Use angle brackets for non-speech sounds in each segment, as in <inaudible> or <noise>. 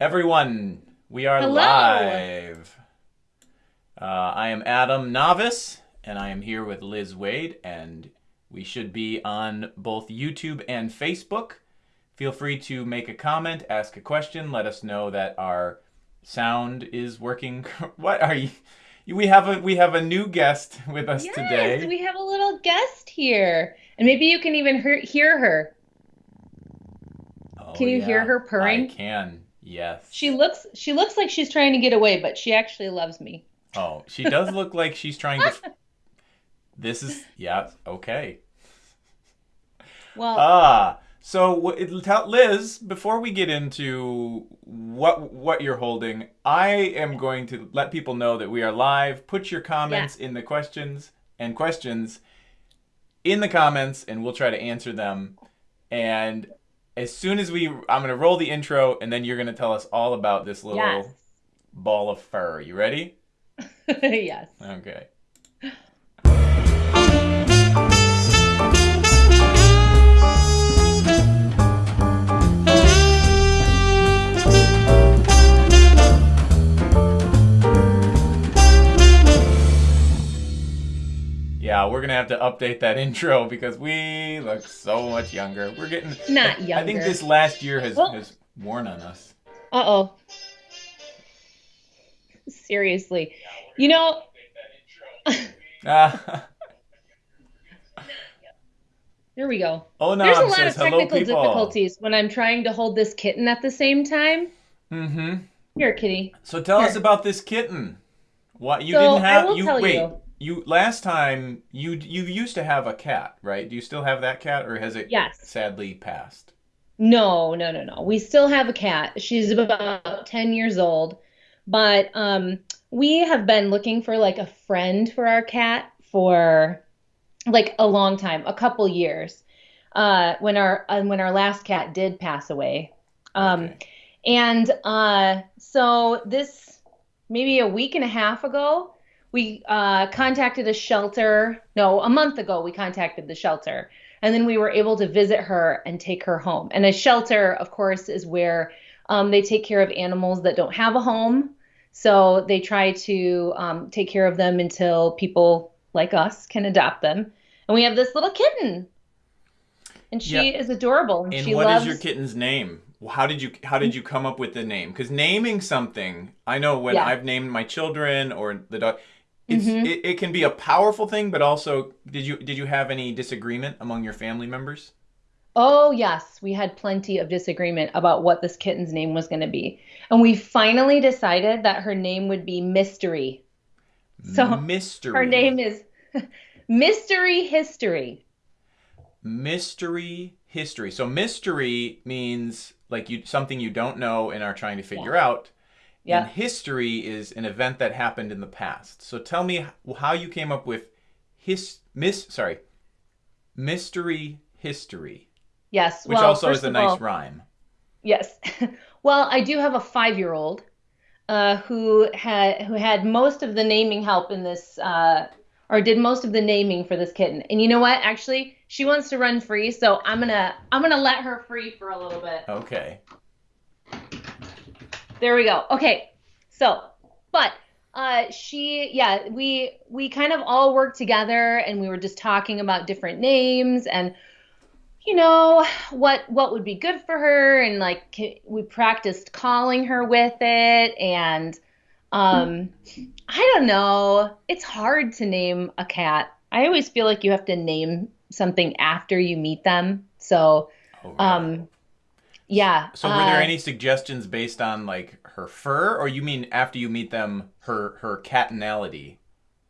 Everyone, we are Hello. live. Uh, I am Adam Navis, and I am here with Liz Waid, and we should be on both YouTube and Facebook. Feel free to make a comment, ask a question, let us know that our sound is working. <laughs> what are you? We have a we have a new guest with us Yes, today. we have a little guest here. And maybe you can even hear, hear her. Oh, Can you hear her purring? I can. Yes. She looks she looks like she's trying to get away, but she actually loves me. Oh, she does look like she's trying to. <laughs> This is yeah okay. Well, Ah, so w- it- tell Liz before we get into what what you're holding, I am going to let people know that we are live. Put your comments in the questions and questions in the comments, and we'll try to answer them. And as soon as we, I'm gonna roll the intro, and then you're gonna tell us all about this little yes. ball of fur. You ready? <laughs> yes. Okay. Yeah, we're gonna have to update that <laughs> intro because we look so much younger. We're getting Not younger. I think this last year has, Oh. has worn on us. Uh-oh. Seriously. You know, Ah. <laughs> there we go. oh no, There's a lot of says hello technical difficulties when I'm trying to hold this kitten at the same time. Mm-hmm. Here, kitty. So tell us about this kitten. What you So, didn't have? you wait. you. You last time you you used to have a cat, right? Do you still have that cat, or has it Yes. sadly passed? No, no, no, no. We still have a cat. She's about 10 years old. But um we have been looking for like a friend for our cat for like a long time, a couple years. Uh when our uh, when our last cat did pass away. Um Okay. and uh so this maybe a week and a half ago, we uh contacted a shelter. No, a month ago we contacted the shelter. And then we were able to visit her and take her home. And a shelter, of course, is where um, they take care of animals that don't have a home. So they try to um, take care of them until people like us can adopt them. And we have this little kitten. And she Yeah. is adorable. And, And what is loves your kitten's name? How did you how did you come up with the name? Because naming something, I know when Yeah. I've named my children or the dog, it's Mhm. it, it can be a powerful thing, but also did you did you have any disagreement among your family members? Oh, yes, we had plenty of disagreement about what this kitten's name was going to be. And we finally decided that her name would be Mystery. So mystery. her name is <laughs> Mystery History. mystery history. So mystery means like you something you don't know and are trying to figure out. Yeah. And history is an event that happened in the past. So tell me how you came up with his miss sorry. Mystery history, Yes. which well, also is a nice all, rhyme. Yes. <laughs> Well, I do have a five-year-old uh, who had who had most of the naming help in this, uh, or did most of the naming for this kitten. And you know what? Actually, she wants to run free, so I'm gonna I'm gonna let her free for a little bit. Okay. There we go. Okay. So, but uh she yeah, we we kind of all worked together and we were just talking about different names and you know, what what would be good for her and like we practiced calling her with it and um I don't know. It's hard to name a cat. I always feel like you have to name something after you meet them. So, Oh, really? um yeah. so were there uh, any suggestions based on like her fur or you mean after you meet them her her catanality?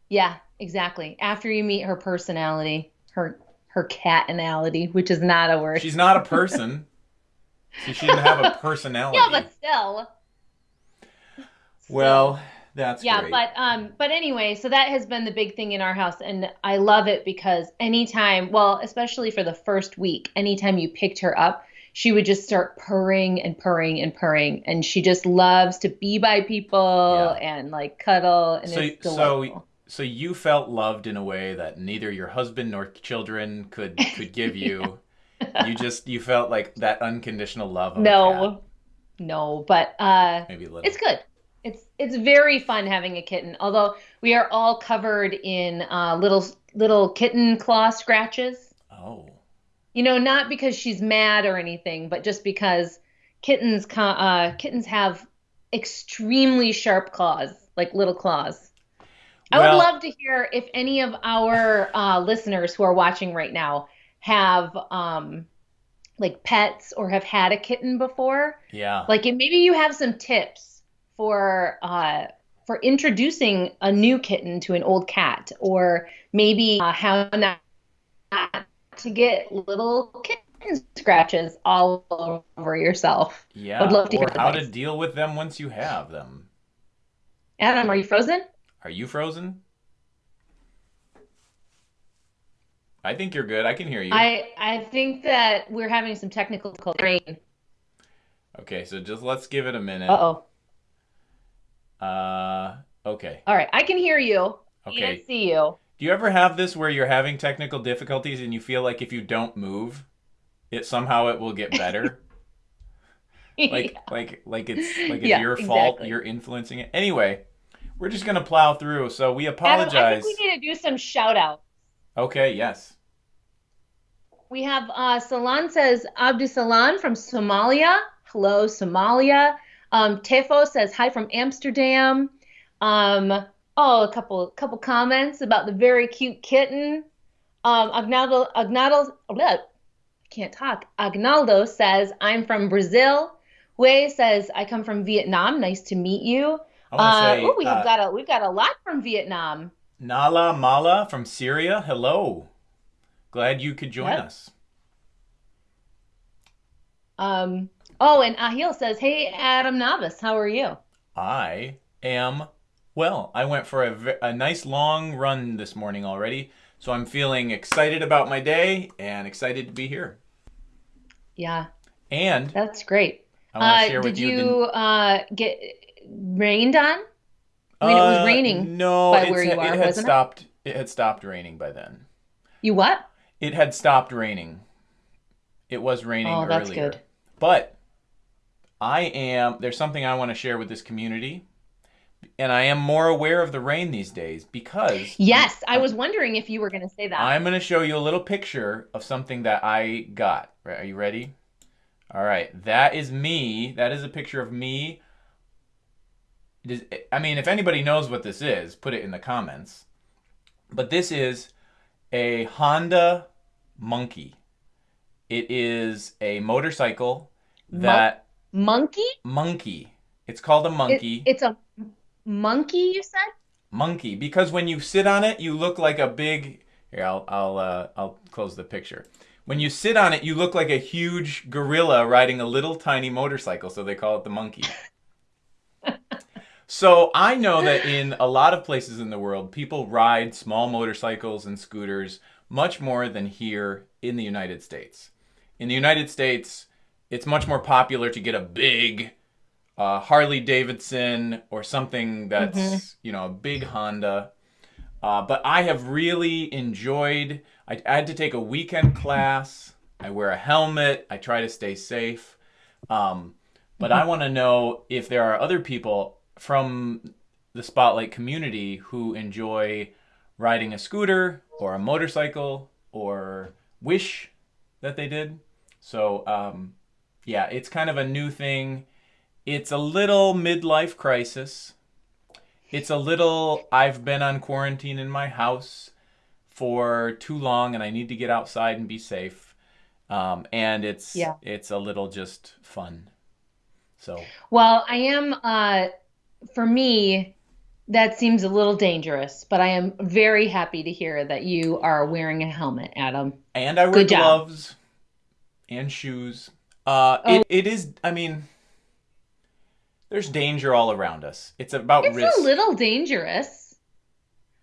Yeah, exactly. After you meet her personality, her her catanality, which is not a word. She's not a person. so <laughs> she didn't have a personality. yeah, but still. Well, that's yeah, great. but um, but anyway, so that has been the big thing in our house, and I love it because anytime, well, especially for the first week, anytime you picked her up, she would just start purring and purring and purring, and she just loves to be by people Yeah. and like cuddle, and So- it's so- delightful. so you felt loved in a way that neither your husband nor children could could give you. <laughs> You just you felt like that unconditional love of a cat. No, No, but uh, Maybe a little. it's good. It's it's very fun having a kitten. Although we are all covered in uh, little little kitten claw scratches. Oh. You know, not because she's mad or anything, but just because kittens uh, kittens have extremely sharp claws, like little claws. I would love to hear if any of our uh, listeners who are watching right now have um, like pets or have had a kitten before. Yeah. Like, if maybe you have some tips for uh, for introducing a new kitten to an old cat, or maybe uh, how not to get little kitten scratches all over yourself. yeah. I'd love to or hear how to deal with them once you have them. Adam, are you frozen? Are you frozen? I think you're good. I can hear you. I I think that we're having some technical rain. Okay, so just let's give it a minute. Uh-oh. Uh, okay. All right, I can hear you. Okay. Can't see you. Do you ever have this where you're having technical difficulties and you feel like if you don't move, it somehow it will get better? <laughs> like like like it's like it's Yeah, your fault exactly. you're influencing it. Anyway, we're just gonna plow through. So we Adam, I apologize. think we need to do some shout outs. Okay, yes. We have uh, Salan says Abdusalan from Somalia. Hello, Somalia. Um, Tefo says hi from Amsterdam. Um, oh, a couple couple comments about the very cute kitten. Um, Agnaldo Agnaldo I can't talk. Agnaldo says I'm from Brazil. Wei says I come from Vietnam. Nice to meet you. I want to Uh, say oh, we have uh, got a we've got a lot from Vietnam. Nala Mala from Syria. Hello. Glad you could join Yep. us. Um, oh, and Ahil says, Hey, Adam Navis, how are you? I am well. I went for a, a nice long run this morning already, so I'm feeling excited about my day and excited to be here. Yeah, And that's great. I want to Uh, share did with you, you uh get rained on? I mean, it was Uh, raining No, by where you it are, had wasn't stopped. It had stopped raining by then. You what? It had stopped raining. It was raining Oh, that's earlier. good. But I am there's something I want to share with this community. And I am more aware of the rain these days because Yes, I was wondering if you were going to say that. I'm going to show you a little picture of something that I got. Right, Are you ready? All right. That is me. That is a picture of me. I mean, if anybody knows what this is, put it in the comments. But this is a Honda Monkey. It is a motorcycle Mon- that Monkey? monkey. It's called a It- monkey. it's a monkey, you said? monkey because when you sit on it you look like a big here I'll I'll uh, I'll close the picture. When you sit on it you look like a huge gorilla riding a little tiny motorcycle so they call it the monkey. <laughs> So I know that in a lot of places in the world people ride small motorcycles and scooters much more than here in the United States. In the United States it's much more popular to get a big uh, Harley Davidson or something that's you know a big Honda. Uh, but I have really enjoyed. I, I had to take a weekend class. I wear a helmet. I try to stay safe. Um, but I want to know if there are other people from the Spotlight community who enjoy riding a scooter or a motorcycle or wish that they did. So um, yeah, it's kind of a new thing. It's a little midlife crisis. It's a little I've been on quarantine in my house for too long and I need to get outside and be safe. Um, and it's Yeah. it's a little just fun. So Well, I am, uh, for me, that seems a little dangerous, but I am very happy to hear that you are wearing a helmet, Adam. and I wear Good job. gloves and shoes. Uh, Oh. it, it is I mean there's danger all around us. It's about It's risk. a little dangerous.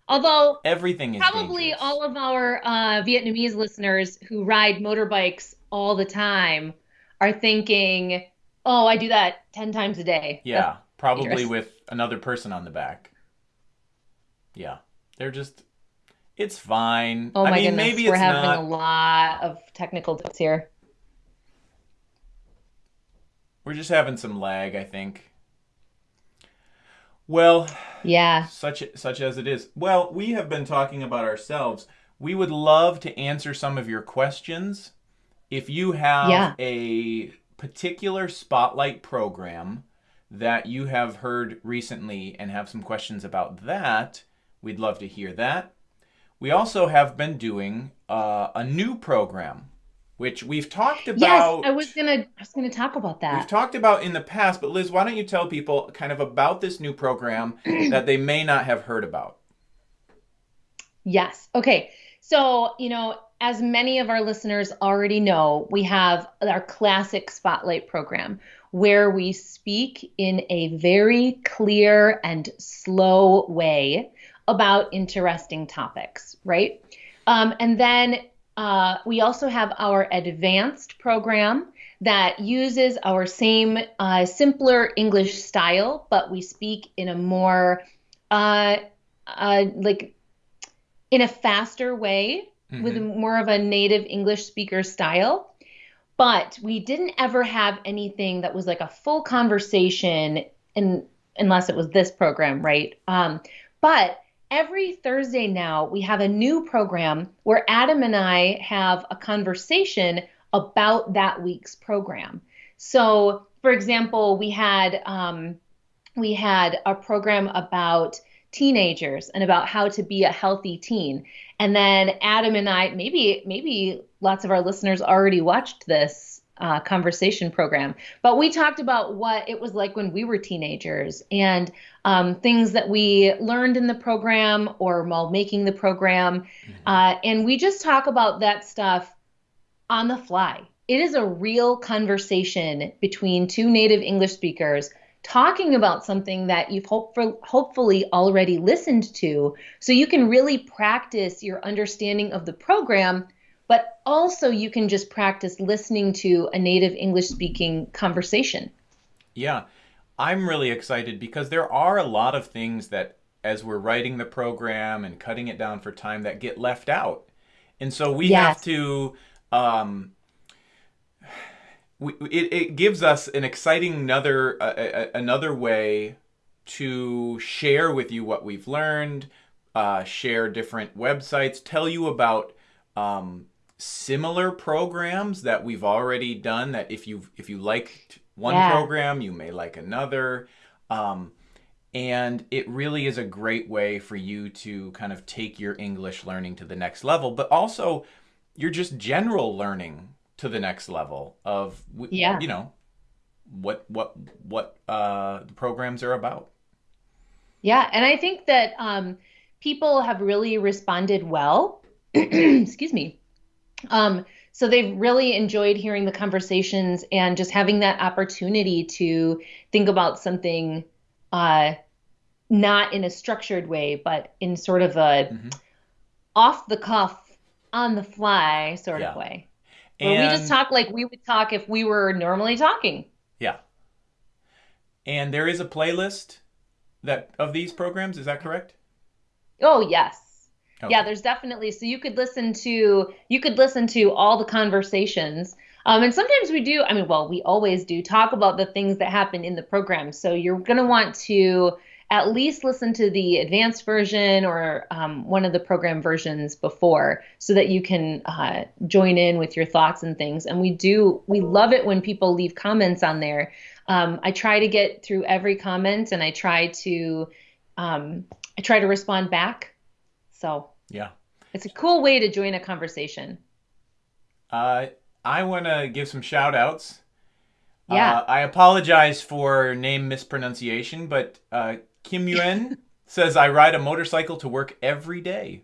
Although Everything is probably dangerous. all of our uh, Vietnamese listeners who ride motorbikes all the time are thinking, "Oh, I do that 10 times a day." Yeah, probably dangerous. with another person on the back. Yeah, they're just. It's fine. Oh I my mean, goodness, maybe we're having not. a lot of technical diffs here. We're just having some lag, I think. Well, yeah. Such such as it is. Well, we have been talking about ourselves. We would love to answer some of your questions. If you have Yeah. a particular spotlight program that you have heard recently and have some questions about that, we'd love to hear that. We also have been doing uh, a new program, which we've talked Yes, about. I was gonna I was gonna talk about that. We've talked about in the past, but Liz, why don't you tell people kind of about this new program <clears throat> that they may not have heard about? Yes. Okay. So, you know, as many of our listeners already know, we have our classic spotlight program where we speak in a very clear and slow way about interesting topics, right? Um, and then uh, we also have our advanced program that uses our same uh, simpler English style, but we speak in a more uh, uh, like in a faster way with Mhm. more of a native English speaker style. But we didn't ever have anything that was like a full conversation, in, unless it was this program, right? Um, but every Thursday now, we have a new program where Adam and I have a conversation about that week's program. So, for example, we had um, we had a program about teenagers and about how to be a healthy teen. And then Adam and I, maybe maybe lots of our listeners already watched this uh, conversation program, but we talked about what it was like when we were teenagers and um, things that we learned in the program or while making the program. Uh, and we just talk about that stuff on the fly. It is a real conversation between two native English speakers talking about something that you've hopeful, hopefully already listened to so you can really practice your understanding of the program but also you can just practice listening to a native english speaking conversation. Yeah, I'm really excited because there are a lot of things that, as we're writing the program and cutting it down for time, that get left out. And so we have to, um, we, it, it gives us an exciting another, uh, uh, another way to share with you what we've learned, uh, share different websites, tell you about um, similar programs that we've already done. That if you if you liked one Yeah. program, you may like another. Um, and it really is a great way for you to kind of take your English learning to the next level, but also your just general learning to the next level of Yeah. you know what what what uh, the programs are about. yeah and i think that um, people have really responded well <clears throat> excuse me um, so they've really enjoyed hearing the conversations and just having that opportunity to think about something uh, not in a structured way but in sort of a Mhm. off the cuff on the fly sort Yeah. of way where we just talk like we would talk if we were normally talking. Yeah. And there is a playlist that of these programs, is that correct? Oh yes. Okay. Yeah, there's definitely so you could listen to you could listen to all the conversations. Um, and sometimes we do, I mean, well, we always do talk about the things that happen in the program. So you're going to want to at least listen to the advanced version or um, one of the program versions before so that you can uh, join in with your thoughts and things. And we do, we love it when people leave comments on there. Um, I try to get through every comment and I try to, um, I try to respond back. So Yeah. it's a cool way to join a conversation. Uh, I want to give some shout outs. Yeah. Uh, I apologize for name mispronunciation, but uh, Kim Yuen <laughs> says I ride a motorcycle to work every day,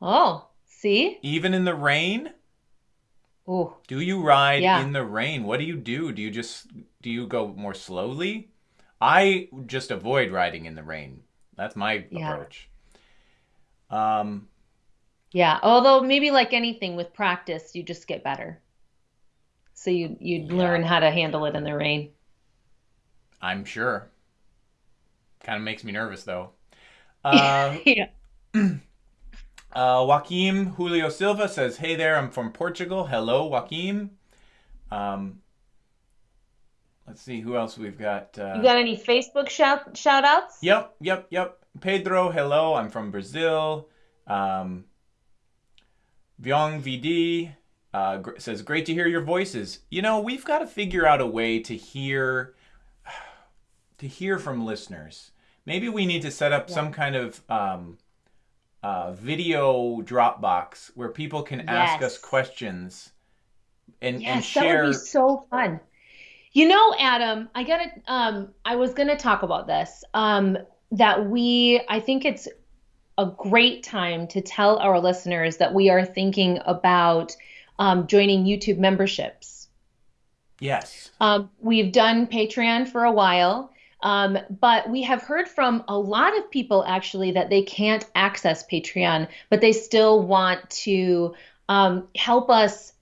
Oh, see? even in the rain. Ooh, Do you ride Yeah. in the rain? What do you do? Do you just do you go more slowly? I just avoid riding in the rain. That's my Yeah. approach. Um, yeah. Although maybe like anything with practice, you just get better. So you you Yeah. learn how to handle it in the rain. I'm sure. Kind of makes me nervous though. <laughs> Uh, yeah. <clears throat> uh, Joaquim Julio Silva says, "Hey there, I'm from Portugal. Hello, Joaquim. Um, let's see who else we've got. Uh, you got any Facebook shout shout outs? Yep, yep, yep. Pedro, hello. I'm from Brazil. Um, Vyong VD uh, says, "Great to hear your voices." You know, we've got to figure out a way to hear to hear from listeners. Maybe we need to set up yeah. some kind of um, uh, video Dropbox where people can yes. ask us questions and, yes, and share. That would be so fun. You know, Adam, I gotta. Um, I was gonna talk about this. Um, that we, I think it's a great time to tell our listeners that we are thinking about um, joining YouTube memberships. Yes. Um, we've done Patreon for a while. Um, but we have heard from a lot of people actually that they can't access Patreon, but they still want to um, help us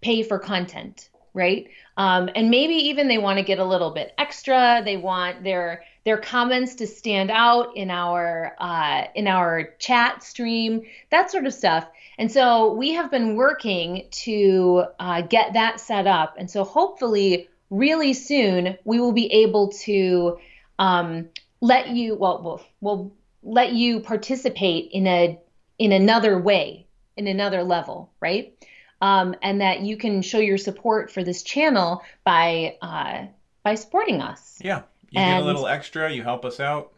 pay for content, right? Um, and maybe even they want to get a little bit extra. They want their their comments to stand out in our uh, in our chat stream, that sort of stuff. And so we have been working to uh, get that set up. And so hopefully really soon we will be able to um, let you well, well we'll let you participate in a in another way in another level right um, and that you can show your support for this channel by uh, by supporting us yeah you and, get a little extra you help us out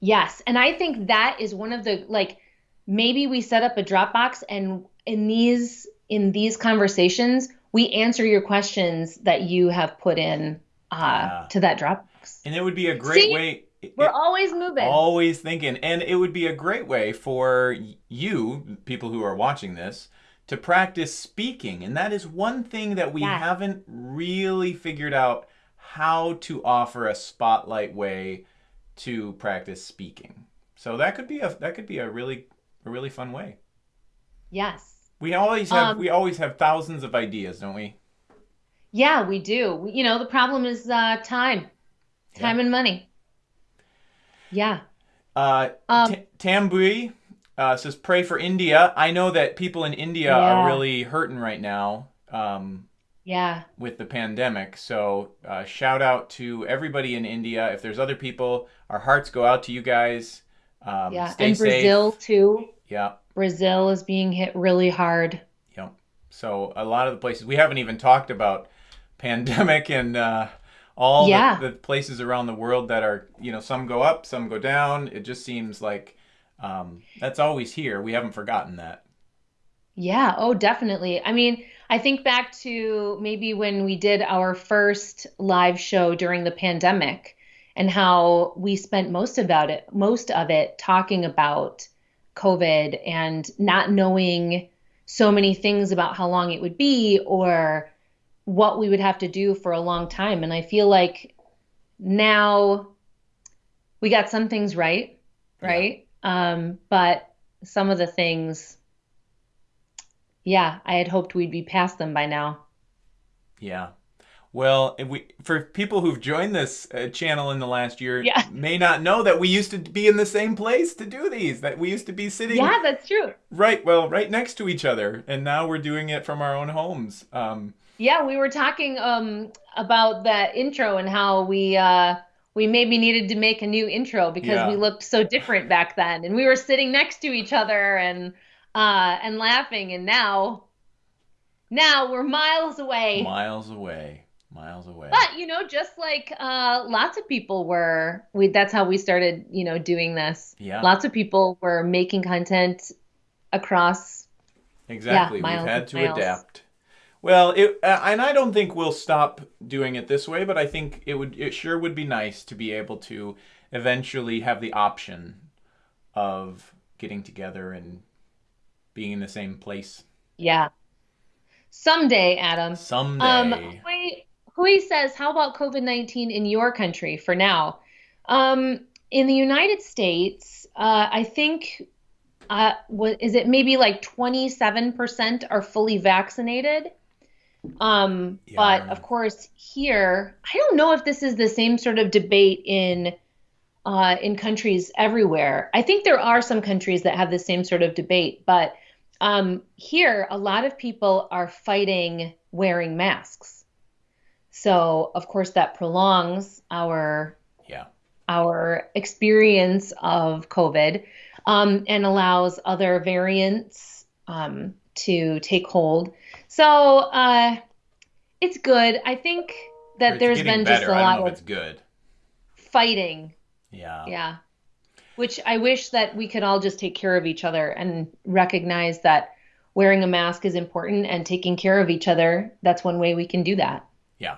yes and i think that is one of the like maybe we set up a dropbox and in these in these conversations we answer your questions that you have put in uh, yeah. to that Dropbox. And it would be a great See? way. We're always moving. Always thinking. And it would be a great way for you, people who are watching this, to practice speaking. And that is one thing that we haven't really figured out how to offer a spotlight way to practice speaking. So that could be a that could be a really a really fun way. Yes. We always have um, we always have thousands of ideas, don't we? Yeah, we do. You know, the problem is uh, time, time yeah. and money. Yeah. Uh, um, Tambui uh, says, "Pray for India." I know that people in India yeah. are really hurting right now. Um, yeah. With the pandemic, so uh, shout out to everybody in India. If there's other people, our hearts go out to you guys. Um, yeah, and Brazil safe. too. Yeah. Brazil is being hit really hard. Yep. So a lot of the places we haven't even talked about pandemic <laughs> and uh, all yeah. the, the, places around the world that are you know some go up, some go down. It just seems like um, that's always here. We haven't forgotten that. Yeah. Oh, definitely. I mean, I think back to maybe when we did our first live show during the pandemic and how we spent most about it most of it talking about COVID and not knowing so many things about how long it would be or what we would have to do for a long time. And I feel like now we got some things right, right? Yeah. Um, but some of the things, yeah, I had hoped we'd be past them by now. Yeah. Well, we for people who've joined this uh, channel in the last year yeah. <laughs> may not know that we used to be in the same place to do these. That we used to be sitting. Yeah, that's true. Right. Well, right next to each other, and now we're doing it from our own homes. Um, yeah, we were talking um, about that intro and how we uh, we maybe needed to make a new intro because yeah. we looked so different back then, and we were sitting next to each other and uh, and laughing, and now now we're miles away. Miles away miles away. But you know, just like uh, lots of people were, we that's how we started, you know, doing this. Yeah. Lots of people were making content across. Exactly. Yeah, We've had to miles. adapt. Well, it, uh, and I don't think we'll stop doing it this way, but I think it would, it sure would be nice to be able to eventually have the option of getting together and being in the same place. Yeah. Someday, Adam. Someday. Um, wait, Hui says, How about COVID 19 in your country for now? Um, in the United States, uh, I think, uh, what is it maybe like 27% are fully vaccinated? Um, yeah. But of course, here, I don't know if this is the same sort of debate in. Uh, in countries everywhere. I think there are some countries that have the same sort of debate, but um, here, a lot of people are fighting wearing masks. So, of course, that prolongs our Yeah. our experience of COVID um, and allows other variants um, to take hold. So uh, it's good. I think that there's been just better. a I don't lot of it's good. fighting. Yeah. Yeah. Which I wish that we could all just take care of each other and recognize that wearing a mask is important and taking care of each other. That's one way we can do that. Yeah.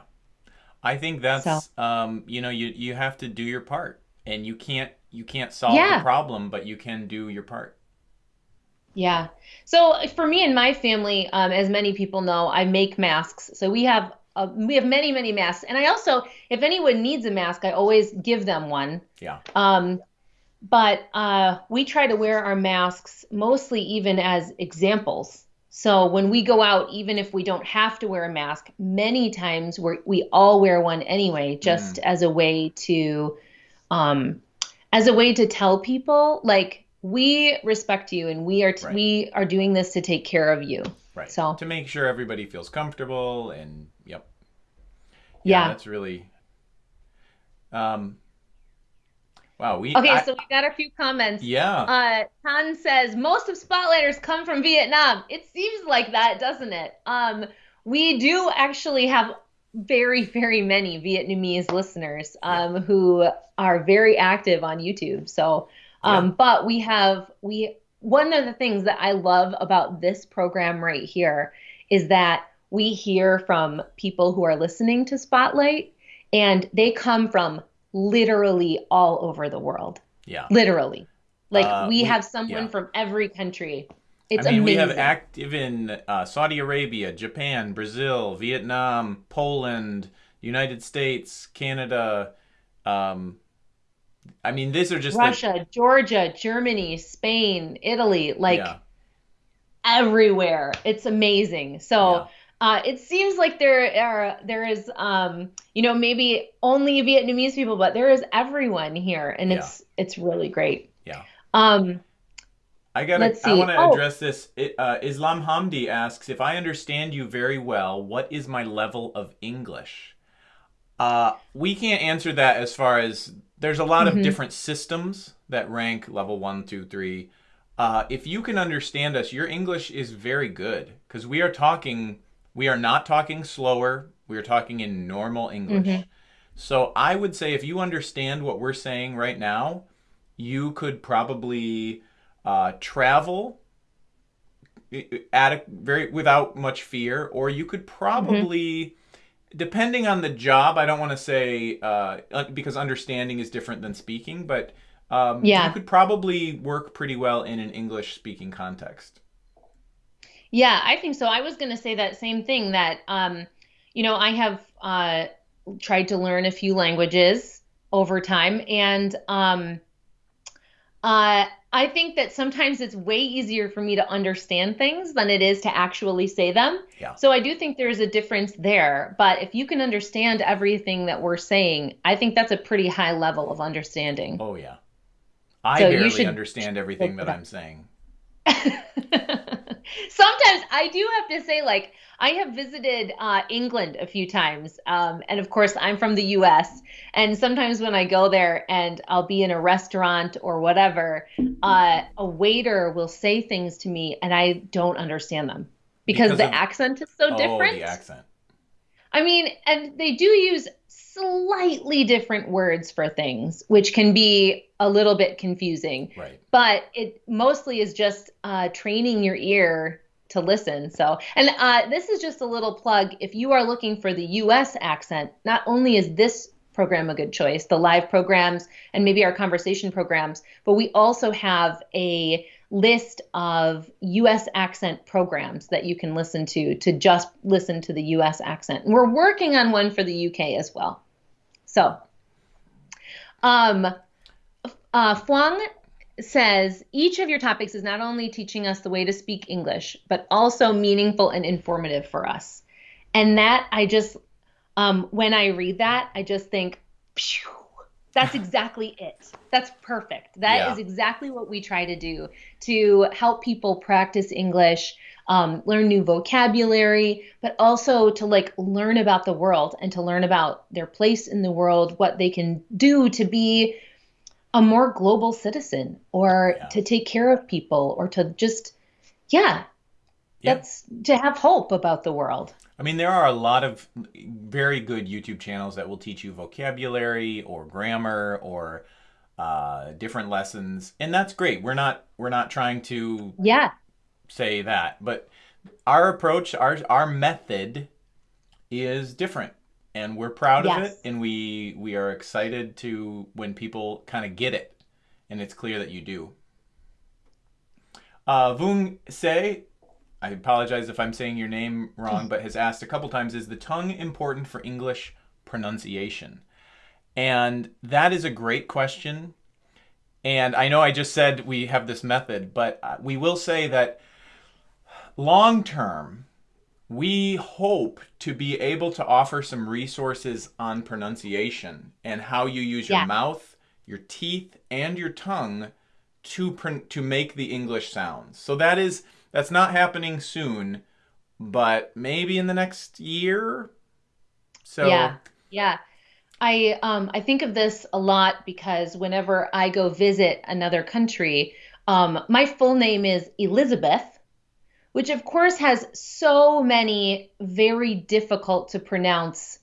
I think that's So, um, you know, you you have to do your part. And you can't you can't solve the problem, but you can do your part. Yeah. So for me and my family, um, as many people know, I make masks. So we have uh, we have many many masks, and I also, if anyone needs a mask, I always give them one. Yeah. Um, but uh, we try to wear our masks mostly even as examples. So when we go out, even if we don't have to wear a mask, many times we we all wear one anyway, just Mm, as a way to um, as a way to tell people like we respect you and we are t- right. we are doing this to take care of you. Right. So To make sure everybody feels comfortable and yep. Yeah, yeah. that's really um wow, we Okay, I so we got a few comments. yeah. Uh, Tan says most of Spotlighters come from Vietnam. It seems like that, doesn't it? Um, we do actually have very, very many Vietnamese listeners Yeah. um, who are very active on YouTube. So, Yeah. um, but we have we one of the things that I love about this program right here is that we hear from people who are listening to Spotlight, and they come from literally all over the world. Yeah. Literally. Like Uh we we have someone yeah. from every country. I It's amazing. we have active in uh, Saudi Arabia, Japan, Brazil, Vietnam, Poland, United States, Canada. Um, I mean, these are just Russia, Georgia, Germany, Spain, Italy, like yeah, everywhere. It's amazing. yeah, So uh, it seems like there are there is um, you know maybe only Vietnamese people, but there is everyone here, and yeah, it's it's really great. yeah. Um, I gotta. I want to Oh, address this. Uh, Islam Hamdi asks if I understand you very well. What is my level of English? Uh, we can't answer that as far as there's a lot of mhm, different systems that rank level one, two, three. Uh, if you can understand us, your English is very good because we are talking. We are not talking slower. We are talking in normal English. mhm, So I would say if you understand what we're saying right now, you could probably uh, travel at a very without much fear, or you could probably, depending on the job, I don't want to say uh, uh, because understanding is different than speaking, but um, you could probably work pretty well in an English speaking context. Yeah, I think so. I was going to say that same thing that, um, you know, I have uh, tried to learn a few languages over time, and um, uh, I think that sometimes it's way easier for me to understand things than it is to actually say them. Yeah. So I do think there's a difference there. But if you can understand everything that we're saying, I think that's a pretty high level of understanding. Oh yeah, I So barely should understand everything that. I'm saying. <laughs> Sometimes I do have to say, like, I have visited uh, England a few times. Um, and of course, I'm from the US. And sometimes when I go there and I'll be in a restaurant or whatever, uh, a waiter will say things to me and I don't understand them because Because the of accent is so oh different. the accent. I mean, and they do use slightly different words for things, which can be a little bit confusing Right. but it mostly is just uh, training your ear to listen. So, and uh, this is just a little plug. If you are looking for the U.S. accent, not only is this program a good choice, the live programs and maybe our conversation programs, but we also have a list of U.S. accent programs that you can listen to to just listen to the U.S. accent. And we're working on one for the U.K. as well. So, um, uh, Fuang says each of your topics is not only teaching us the way to speak English, but also meaningful and informative for us. And that I just, um, when I read that, I just think, phew, That's <laughs> exactly it. That's perfect. That Yeah. is exactly what we try to do to help people practice English, um, learn new vocabulary, but also to like learn about the world and to learn about their place in the world, what they can do to be a more global citizen or Yeah. to take care of people or to just, yeah, Yeah. that's to have hope about the world. I mean, there are a lot of very good YouTube channels that will teach you vocabulary or grammar or uh, different lessons, and that's great. We're not we're not trying to Yeah. say that, but our approach, our our method, is different, and we're proud of it, and we we are excited to when people kind of get it, and it's clear that you do. Uh, Vung Se, I apologize if I'm saying your name wrong, <laughs> but has asked a couple times: Is the tongue important for English pronunciation? And that is a great question. And I know I just said we have this method, but uh, we will say that long term, we hope to be able to offer some resources on pronunciation and how you use your Yeah. mouth, your teeth, and your tongue to to make the English sounds. So that is that's not happening soon, but maybe in the next year. So Yeah, yeah. I um I think of this a lot because whenever I go visit another country, um, my full name is Elizabeth, which of course has so many very difficult to pronounce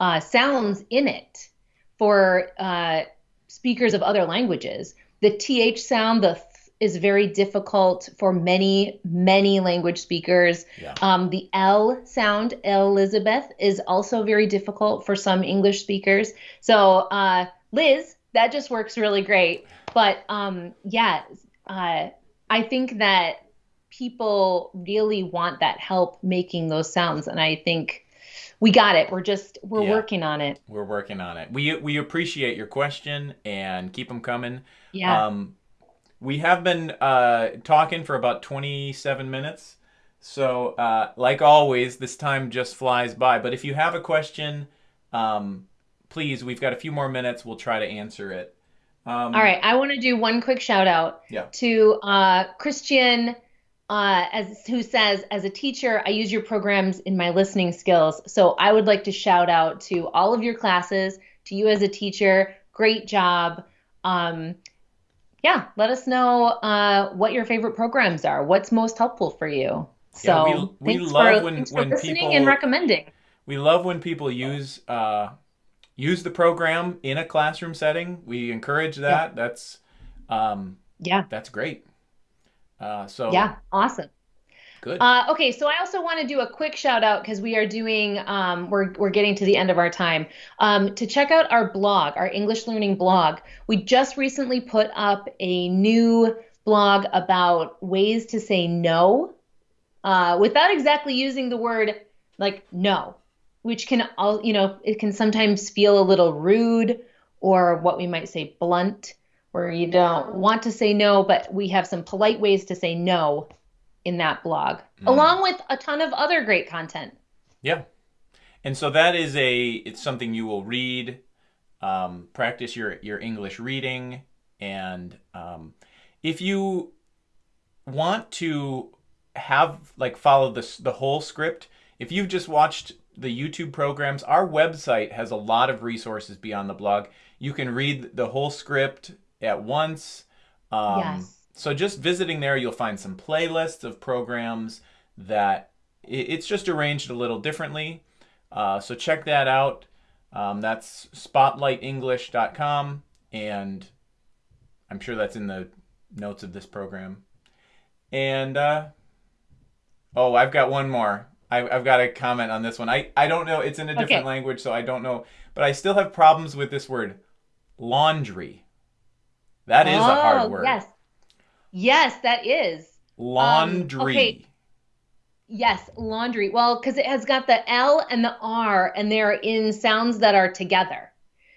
uh, sounds in it for uh, speakers of other languages. The th sound, the th is very difficult for many, many language speakers. Yeah. Um, the L sound, Elizabeth, is also very difficult for some English speakers. So, uh, Liz, that just works really great. But um, yeah, uh, I think that people really want that help making those sounds. And I think we got it. We're just, we're Yeah. working on it. we're working on it. We we appreciate your question and keep them coming. Yeah. Um, we have been uh, talking for about 27 minutes. So, uh, like always, this time just flies by. But if you have a question, um, please, we've got a few more minutes. We'll try to answer it. Um, All right, I want to do one quick shout out Yeah. to uh, Christian, uh, as who says, as a teacher, I use your programs in my listening skills. So I would like to shout out to all of your classes, to you as a teacher. Great job. Um, yeah, let us know uh, what your favorite programs are. What's most helpful for you? So Yeah, we- we love for, when- for when listening people- and recommending. We love when people use uh, use the program in a classroom setting. We encourage that. That's um, Yeah, that's great. Uh, so yeah, awesome. good. Uh, okay, so I also want to do a quick shout out because we are doing, um, we're we're getting to the end of our time. Um, to check out our blog, our English learning blog. We just recently put up a new blog about ways to say no, uh, without exactly using the word like no, which can all you know it can sometimes feel a little rude or what we might say blunt, where you don't want to say no, but we have some polite ways to say no in that blog, along with a ton of other great content. Yeah. And so that is a it's something you will read, um, practice your your English reading, and um, if you want to have like follow this the whole script, if you've just watched the YouTube programs, our website has a lot of resources beyond the blog. You can read the whole script at once. Um, Yes. So just visiting there, you'll find some playlists of programs that it's just arranged a little differently. Uh, so check that out. Um, that's spotlightenglish.com, and I'm sure that's in the notes of this program. And uh, oh, I've got one more. I, I've got a comment on this one. I, I don't know. It's in a different Okay. language, so I don't know. But I still have problems with this word, laundry. That is a Oh, hard word. Yes. Yes, that is. Um, laundry. okay. Yes, laundry. Well, because it has got the L and the R, and they're in sounds that are together.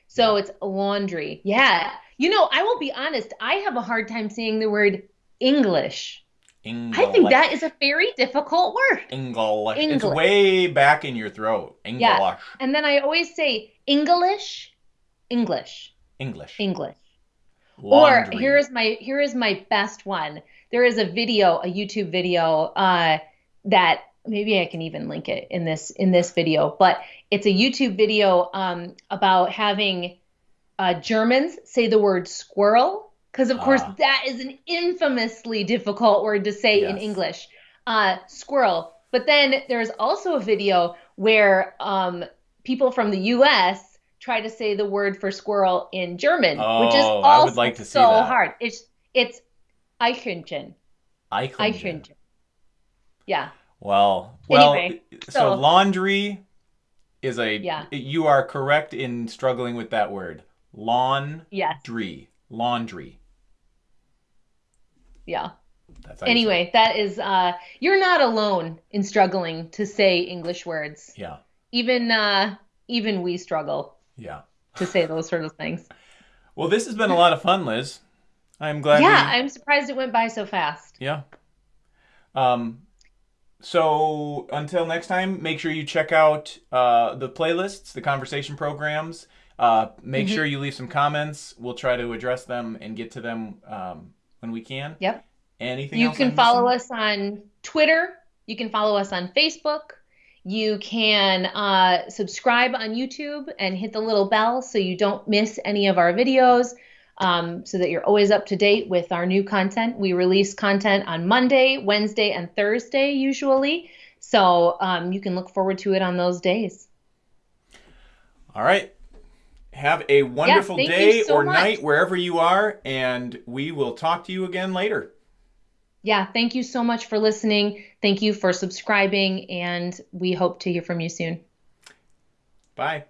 So it's laundry. Yeah. You know, I will be honest, I have a hard time saying the word English. English. I think that is a very difficult word. English. English. It's way back in your throat. English. Yeah. And then I always say English, English. English. English. Laundry. Or here is my here is my best one. There is a video, a YouTube video uh, that maybe I can even link it in this in this video, but it's a YouTube video um, about having uh, Germans say the word squirrel because of course Ah. that is an infamously difficult word to say in English. Uh, squirrel. But then there's also a video where um, people from the U.S. try to say the word for squirrel in German, which is Oh, also I would like so hard. It's it's Eichhörnchen. Eichhörnchen. Yeah. Well, well, Anyway, so, so- laundry is a. Yeah. You are correct in struggling with that word. Laundry. Yes. Laundry. Yeah. That's Anyway, that is uh you're not alone in struggling to say English words. Yeah. Even uh even we struggle Yeah. to say those sort of things. <laughs> Well, this has been a lot of fun, Liz. I'm glad. yeah, we- I'm surprised it went by so fast. Yeah. Um, so until next time, make sure you check out uh, the playlists, the conversation programs. Uh, make Mhm. sure you leave some comments. We'll try to address them and get to them um, when we can. Yep. Anything You can I'm follow missing? us on Twitter. You can follow us on Facebook. You can uh, subscribe on YouTube and hit the little bell so you don't miss any of our videos, um, so that you're always up to date with our new content. We release content on Monday, Wednesday, and Thursday usually. So um, you can look forward to it on those days. All right. Have a wonderful day so or much. night wherever you are, and we will talk to you again later. Yeah, thank you so much for listening. Thank you for subscribing, and we hope to hear from you soon. Bye.